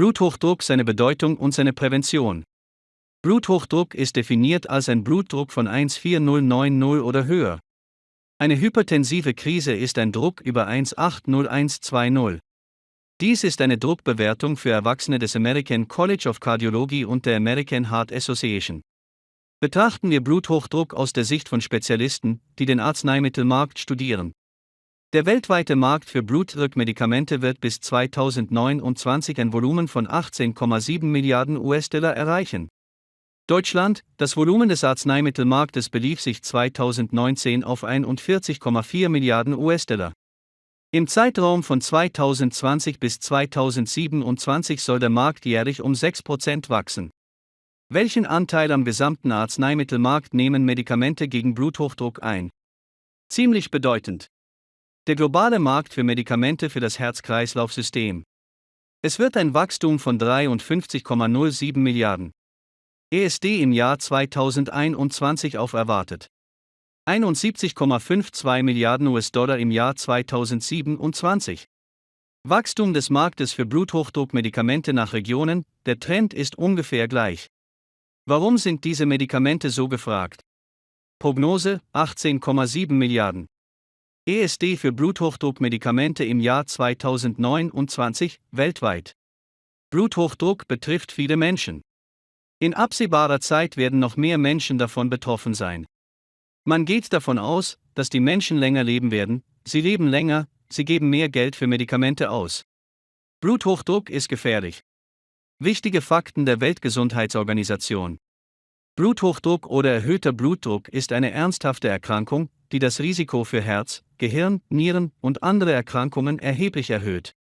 Bluthochdruck, seine Bedeutung und seine Prävention. Bluthochdruck ist definiert als ein Blutdruck von 14090 oder höher. Eine hypertensive Krise ist ein Druck über 180120. Dies ist eine Druckbewertung für Erwachsene des American College of Cardiology und der American Heart Association. Betrachten wir Bluthochdruck aus der Sicht von Spezialisten, die den Arzneimittelmarkt studieren. Der weltweite Markt für Blutdruckmedikamente wird bis 2029 ein Volumen von 18,7 Milliarden US-Dollar erreichen. Deutschland, das Volumen des Arzneimittelmarktes belief sich 2019 auf 41,4 Milliarden US-Dollar. Im Zeitraum von 2020 bis 2027 soll der Markt jährlich um 6% wachsen. Welchen Anteil am gesamten Arzneimittelmarkt nehmen Medikamente gegen Bluthochdruck ein? Ziemlich bedeutend. Der globale Markt für Medikamente für das Herz-Kreislauf-System. Es wird ein Wachstum von 53,07 Milliarden ESD im Jahr 2021 auf erwartet. 71,52 Milliarden US-Dollar im Jahr 2027. Wachstum des Marktes für Bluthochdruckmedikamente nach Regionen, der Trend ist ungefähr gleich. Warum sind diese Medikamente so gefragt? Prognose 18,7 Milliarden. ESD für Bluthochdruckmedikamente im Jahr 2029 weltweit. Bluthochdruck betrifft viele Menschen. In absehbarer Zeit werden noch mehr Menschen davon betroffen sein. Man geht davon aus, dass die Menschen länger leben werden, sie leben länger, sie geben mehr Geld für Medikamente aus. Bluthochdruck ist gefährlich. Wichtige Fakten der Weltgesundheitsorganisation. Bluthochdruck oder erhöhter Blutdruck ist eine ernsthafte Erkrankung, die das Risiko für Herz, Gehirn, Nieren und andere Erkrankungen erheblich erhöht.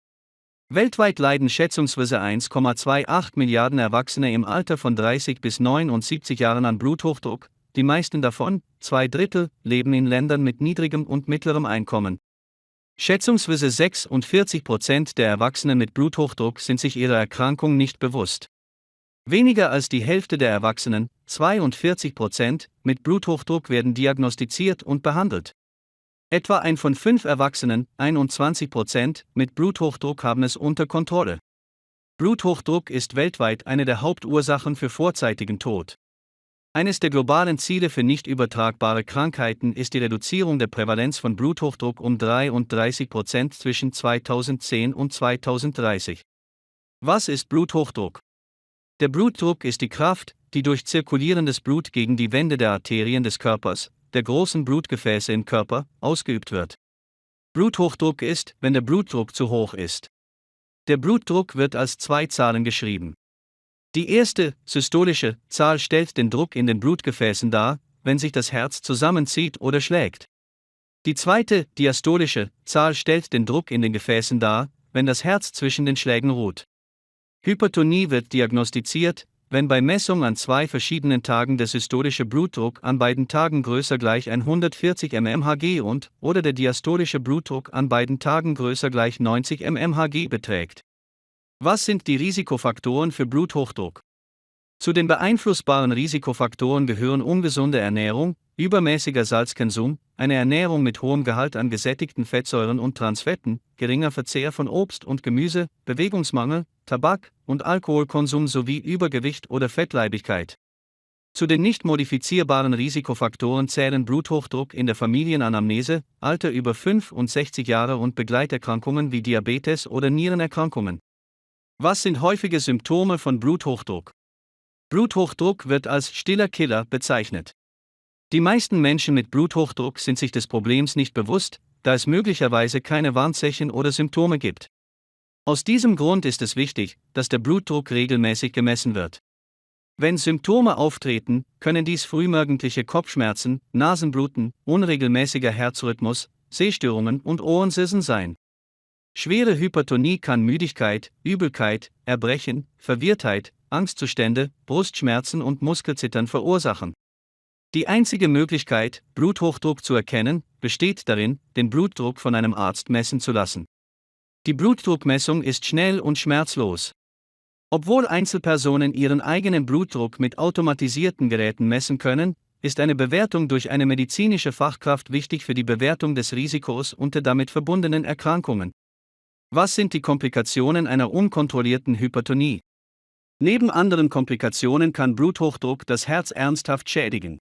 Weltweit leiden schätzungsweise 1,28 Milliarden Erwachsene im Alter von 30 bis 79 Jahren an Bluthochdruck, die meisten davon, zwei Drittel, leben in Ländern mit niedrigem und mittlerem Einkommen. Schätzungsweise 46 Prozent der Erwachsenen mit Bluthochdruck sind sich ihrer Erkrankung nicht bewusst. Weniger als die Hälfte der Erwachsenen, 42 Prozent, mit Bluthochdruck werden diagnostiziert und behandelt. Etwa ein von fünf Erwachsenen, 21 Prozent, mit Bluthochdruck haben es unter Kontrolle. Bluthochdruck ist weltweit eine der Hauptursachen für vorzeitigen Tod. Eines der globalen Ziele für nicht übertragbare Krankheiten ist die Reduzierung der Prävalenz von Bluthochdruck um 33 Prozent zwischen 2010 und 2030. Was ist Bluthochdruck? Der Blutdruck ist die Kraft, die durch zirkulierendes Blut gegen die Wände der Arterien des Körpers, der großen Blutgefäße im Körper, ausgeübt wird. Bluthochdruck ist, wenn der Blutdruck zu hoch ist. Der Blutdruck wird als zwei Zahlen geschrieben. Die erste, systolische, Zahl stellt den Druck in den Blutgefäßen dar, wenn sich das Herz zusammenzieht oder schlägt. Die zweite, diastolische, Zahl stellt den Druck in den Gefäßen dar, wenn das Herz zwischen den Schlägen ruht. Hypertonie wird diagnostiziert, wenn bei Messung an zwei verschiedenen Tagen der systolische Blutdruck an beiden Tagen größer gleich 140 mmHg und oder der diastolische Blutdruck an beiden Tagen größer gleich 90 mmHg beträgt. Was sind die Risikofaktoren für Bluthochdruck? Zu den beeinflussbaren Risikofaktoren gehören ungesunde Ernährung, übermäßiger Salzkonsum, eine Ernährung mit hohem Gehalt an gesättigten Fettsäuren und Transfetten, geringer Verzehr von Obst und Gemüse, Bewegungsmangel, Tabak und Alkoholkonsum sowie Übergewicht oder Fettleibigkeit. Zu den nicht modifizierbaren Risikofaktoren zählen Bluthochdruck in der Familienanamnese, Alter über 65 Jahre und Begleiterkrankungen wie Diabetes oder Nierenerkrankungen. Was sind häufige Symptome von Bluthochdruck? Bluthochdruck wird als stiller Killer bezeichnet. Die meisten Menschen mit Bluthochdruck sind sich des Problems nicht bewusst, da es möglicherweise keine Warnzeichen oder Symptome gibt. Aus diesem Grund ist es wichtig, dass der Blutdruck regelmäßig gemessen wird. Wenn Symptome auftreten, können dies frühmorgendliche Kopfschmerzen, Nasenbluten, unregelmäßiger Herzrhythmus, Sehstörungen und Ohrensirsen sein. Schwere Hypertonie kann Müdigkeit, Übelkeit, Erbrechen, Verwirrtheit, Angstzustände, Brustschmerzen und Muskelzittern verursachen. Die einzige Möglichkeit, Bluthochdruck zu erkennen, besteht darin, den Blutdruck von einem Arzt messen zu lassen. Die Blutdruckmessung ist schnell und schmerzlos. Obwohl Einzelpersonen ihren eigenen Blutdruck mit automatisierten Geräten messen können, ist eine Bewertung durch eine medizinische Fachkraft wichtig für die Bewertung des Risikos und der damit verbundenen Erkrankungen. Was sind die Komplikationen einer unkontrollierten Hypertonie? Neben anderen Komplikationen kann Bluthochdruck das Herz ernsthaft schädigen.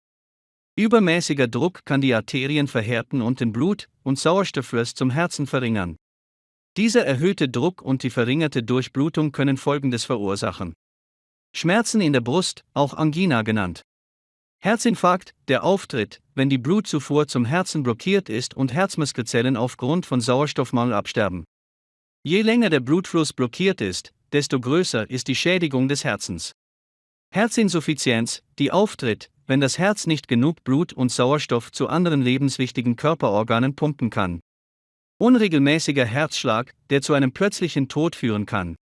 Übermäßiger Druck kann die Arterien verhärten und den Blut- und Sauerstofffluss zum Herzen verringern. Dieser erhöhte Druck und die verringerte Durchblutung können Folgendes verursachen. Schmerzen in der Brust, auch Angina genannt. Herzinfarkt, der auftritt, wenn die Blutzufuhr zum Herzen blockiert ist und Herzmuskelzellen aufgrund von Sauerstoffmangel absterben. Je länger der Blutfluss blockiert ist, desto größer ist die Schädigung des Herzens. Herzinsuffizienz, die auftritt, wenn das Herz nicht genug Blut und Sauerstoff zu anderen lebenswichtigen Körperorganen pumpen kann. Unregelmäßiger Herzschlag, der zu einem plötzlichen Tod führen kann.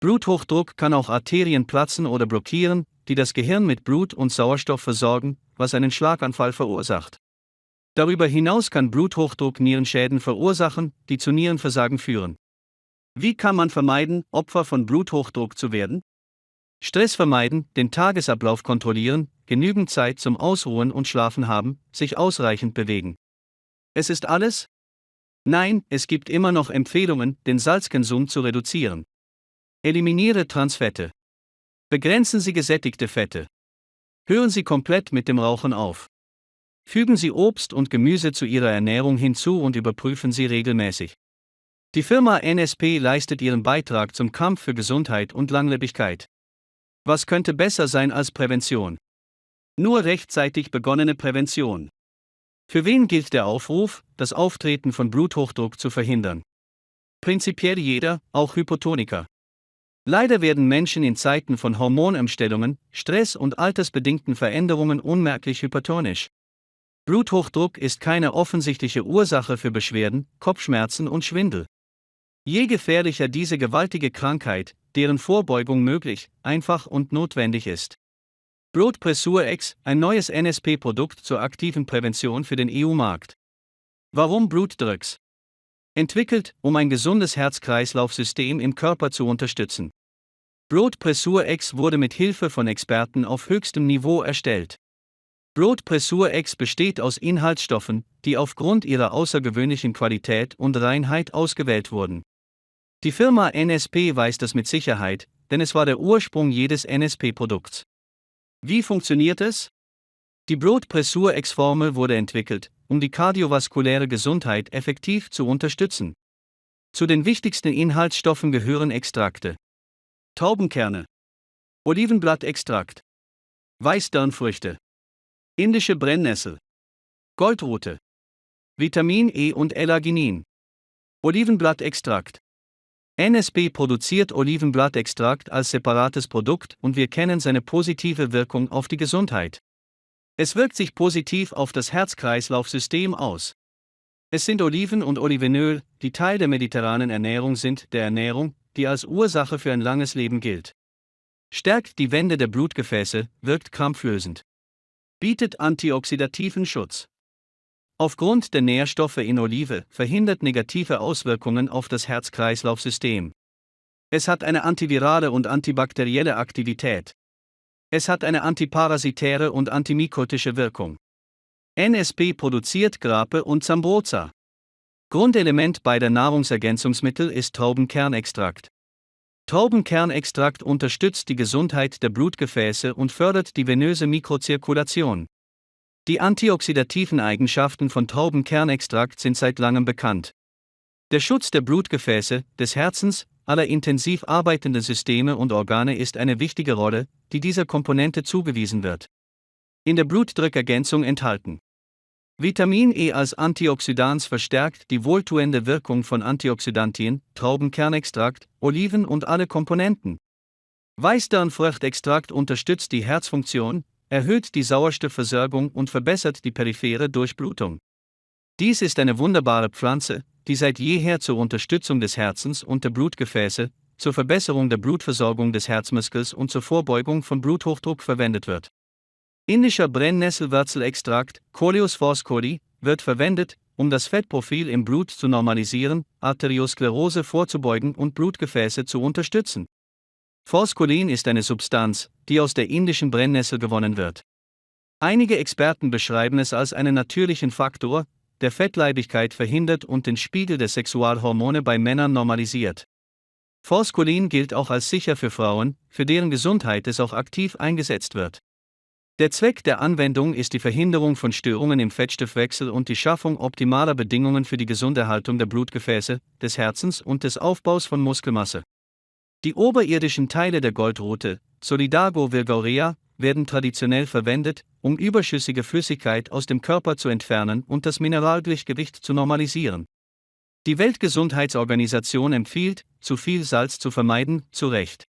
Bluthochdruck kann auch Arterien platzen oder blockieren, die das Gehirn mit Blut und Sauerstoff versorgen, was einen Schlaganfall verursacht. Darüber hinaus kann Bluthochdruck Nierenschäden verursachen, die zu Nierenversagen führen. Wie kann man vermeiden, Opfer von Bluthochdruck zu werden? Stress vermeiden, den Tagesablauf kontrollieren, genügend Zeit zum Ausruhen und Schlafen haben, sich ausreichend bewegen. Es ist alles? Nein, es gibt immer noch Empfehlungen, den Salzkonsum zu reduzieren. Eliminiere Transfette. Begrenzen Sie gesättigte Fette. Hören Sie komplett mit dem Rauchen auf. Fügen Sie Obst und Gemüse zu Ihrer Ernährung hinzu und überprüfen Sie regelmäßig. Die Firma NSP leistet ihren Beitrag zum Kampf für Gesundheit und Langlebigkeit. Was könnte besser sein als Prävention? Nur rechtzeitig begonnene Prävention. Für wen gilt der Aufruf, das Auftreten von Bluthochdruck zu verhindern? Prinzipiell jeder, auch Hypotoniker. Leider werden Menschen in Zeiten von Hormonumstellungen, Stress und altersbedingten Veränderungen unmerklich hypertonisch. Bluthochdruck ist keine offensichtliche Ursache für Beschwerden, Kopfschmerzen und Schwindel. Je gefährlicher diese gewaltige Krankheit, deren Vorbeugung möglich, einfach und notwendig ist. Blutpressur X, ein neues NSP-Produkt zur aktiven Prävention für den EU-Markt. Warum Blutdrucks? Entwickelt, um ein gesundes Herz-Kreislauf-System im Körper zu unterstützen. Blutpressur X wurde mit Hilfe von Experten auf höchstem Niveau erstellt. Blutpressur X besteht aus Inhaltsstoffen, die aufgrund ihrer außergewöhnlichen Qualität und Reinheit ausgewählt wurden. Die Firma NSP weiß das mit Sicherheit, denn es war der Ursprung jedes NSP-Produkts. Wie funktioniert es? Die Blutpressur-X-Formel wurde entwickelt, um die kardiovaskuläre Gesundheit effektiv zu unterstützen. Zu den wichtigsten Inhaltsstoffen gehören Extrakte. Taubenkerne. Olivenblattextrakt. Weißdornfrüchte. Indische Brennnessel. Goldrute. Vitamin E und L-Arginin. Olivenblattextrakt. NSP produziert Olivenblattextrakt als separates Produkt und wir kennen seine positive Wirkung auf die Gesundheit. Es wirkt sich positiv auf das Herz-Kreislauf-System aus. Es sind Oliven und Olivenöl, die Teil der mediterranen Ernährung sind, der Ernährung, die als Ursache für ein langes Leben gilt. Stärkt die Wände der Blutgefäße, wirkt krampflösend. Bietet antioxidativen Schutz. Aufgrund der Nährstoffe in Olive verhindert negative Auswirkungen auf das Herz-Kreislauf-System. Es hat eine antivirale und antibakterielle Aktivität. Es hat eine antiparasitäre und antimikotische Wirkung. NSP produziert Grape und Zambroza. Grundelement beider Nahrungsergänzungsmittel ist Traubenkernextrakt. Traubenkernextrakt unterstützt die Gesundheit der Blutgefäße und fördert die venöse Mikrozirkulation. Die antioxidativen Eigenschaften von Traubenkernextrakt sind seit langem bekannt. Der Schutz der Blutgefäße, des Herzens, aller intensiv arbeitenden Systeme und Organe ist eine wichtige Rolle, die dieser Komponente zugewiesen wird. In der Blutdruckergänzung enthalten. Vitamin E als Antioxidans verstärkt die wohltuende Wirkung von Antioxidantien, Traubenkernextrakt, Oliven und alle Komponenten. Weißdornfruchtextrakt unterstützt die Herzfunktion, erhöht die Sauerstoffversorgung und verbessert die periphere Durchblutung. Dies ist eine wunderbare Pflanze, die seit jeher zur Unterstützung des Herzens und der Blutgefäße, zur Verbesserung der Blutversorgung des Herzmuskels und zur Vorbeugung von Bluthochdruck verwendet wird. Indischer Brennnesselwurzelextrakt, Coleus foscoli, wird verwendet, um das Fettprofil im Blut zu normalisieren, Arteriosklerose vorzubeugen und Blutgefäße zu unterstützen. Phoskolin ist eine Substanz, die aus der indischen Brennnessel gewonnen wird. Einige Experten beschreiben es als einen natürlichen Faktor, der Fettleibigkeit verhindert und den Spiegel der Sexualhormone bei Männern normalisiert. Forskolin gilt auch als sicher für Frauen, für deren Gesundheit es auch aktiv eingesetzt wird. Der Zweck der Anwendung ist die Verhinderung von Störungen im Fettstoffwechsel und die Schaffung optimaler Bedingungen für die Gesunderhaltung der Blutgefäße, des Herzens und des Aufbaus von Muskelmasse. Die oberirdischen Teile der Goldrute, Solidago virgaurea, werden traditionell verwendet, um überschüssige Flüssigkeit aus dem Körper zu entfernen und das Mineralgleichgewicht zu normalisieren. Die Weltgesundheitsorganisation empfiehlt, zu viel Salz zu vermeiden, zu Recht.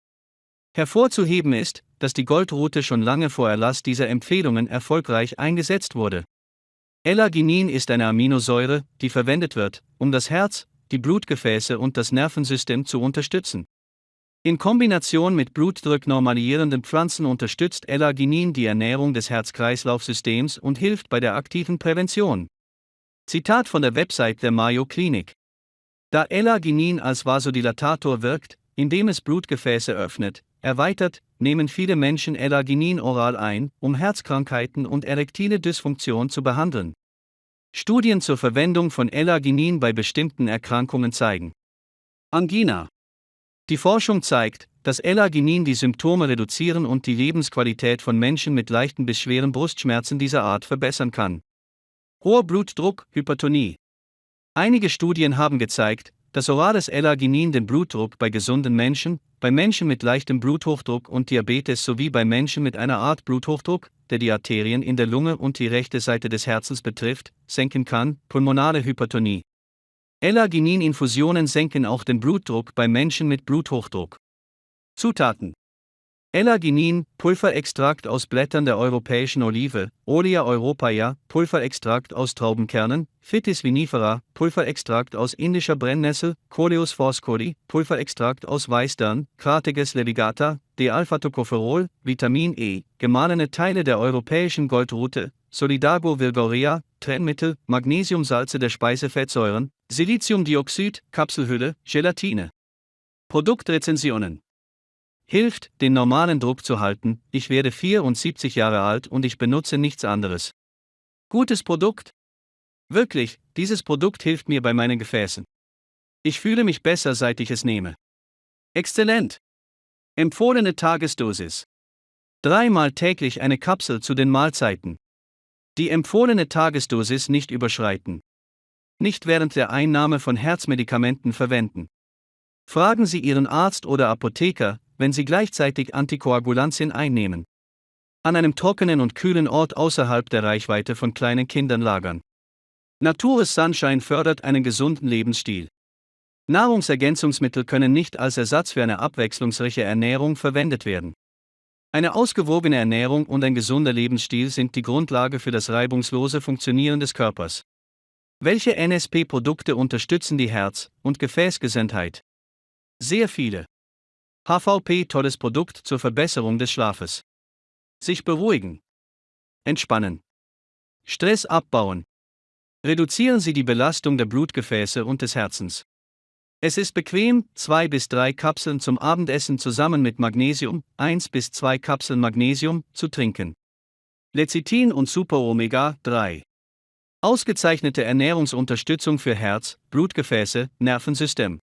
Hervorzuheben ist, dass die Goldrute schon lange vor Erlass dieser Empfehlungen erfolgreich eingesetzt wurde. L-Arginin ist eine Aminosäure, die verwendet wird, um das Herz, die Blutgefäße und das Nervensystem zu unterstützen. In Kombination mit blutdrucknormalierenden Pflanzen unterstützt L-Arginin die Ernährung des Herz-Kreislauf-Systems und hilft bei der aktiven Prävention. Zitat von der Website der Mayo Klinik. Da L-Arginin als Vasodilatator wirkt, indem es Blutgefäße öffnet, erweitert, nehmen viele Menschen L-Arginin oral ein, um Herzkrankheiten und erektile Dysfunktion zu behandeln. Studien zur Verwendung von L-Arginin bei bestimmten Erkrankungen zeigen. Angina. Die Forschung zeigt, dass L-Arginin die Symptome reduzieren und die Lebensqualität von Menschen mit leichten bis schweren Brustschmerzen dieser Art verbessern kann. Hoher Blutdruck, Hypertonie. Einige Studien haben gezeigt, dass orales L-Arginin den Blutdruck bei gesunden Menschen, bei Menschen mit leichtem Bluthochdruck und Diabetes sowie bei Menschen mit einer Art Bluthochdruck, der die Arterien in der Lunge und die rechte Seite des Herzens betrifft, senken kann, pulmonale Hypertonie. L-Arginin-Infusionen senken auch den Blutdruck bei Menschen mit Bluthochdruck. Zutaten L-Arginin, Pulverextrakt aus Blättern der europäischen Olive, Olea europaea, Pulverextrakt aus Traubenkernen, Phytis vinifera, Pulverextrakt aus indischer Brennnessel, Coleus foscori, Pulverextrakt aus Weißdern, Crateges levigata, D-Alpha-Tocopherol, Vitamin E, gemahlene Teile der europäischen Goldrute, Solidago virgaurea, Trennmittel, Magnesiumsalze der Speisefettsäuren, Siliziumdioxid, Kapselhülle, Gelatine. Produktrezensionen Hilft, den normalen Druck zu halten, ich werde 74 Jahre alt und ich benutze nichts anderes. Gutes Produkt? Wirklich, dieses Produkt hilft mir bei meinen Gefäßen. Ich fühle mich besser, seit ich es nehme. Exzellent! Empfohlene Tagesdosis. Dreimal täglich eine Kapsel zu den Mahlzeiten. Die empfohlene Tagesdosis nicht überschreiten. Nicht während der Einnahme von Herzmedikamenten verwenden. Fragen Sie Ihren Arzt oder Apotheker, wenn sie gleichzeitig Antikoagulantien einnehmen. An einem trockenen und kühlen Ort außerhalb der Reichweite von kleinen Kindern lagern. Natures Sunshine fördert einen gesunden Lebensstil. Nahrungsergänzungsmittel können nicht als Ersatz für eine abwechslungsreiche Ernährung verwendet werden. Eine ausgewogene Ernährung und ein gesunder Lebensstil sind die Grundlage für das reibungslose Funktionieren des Körpers. Welche NSP-Produkte unterstützen die Herz- und Gefäßgesundheit? Sehr viele. HVP tolles Produkt zur Verbesserung des Schlafes. Sich beruhigen. Entspannen. Stress abbauen. Reduzieren Sie die Belastung der Blutgefäße und des Herzens. Es ist bequem, zwei bis drei Kapseln zum Abendessen zusammen mit Magnesium, eins bis zwei Kapseln Magnesium, zu trinken. Lecithin und Super Omega 3. Ausgezeichnete Ernährungsunterstützung für Herz, Blutgefäße, Nervensystem.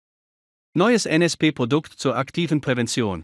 Neues NSP-Produkt zur aktiven Prävention.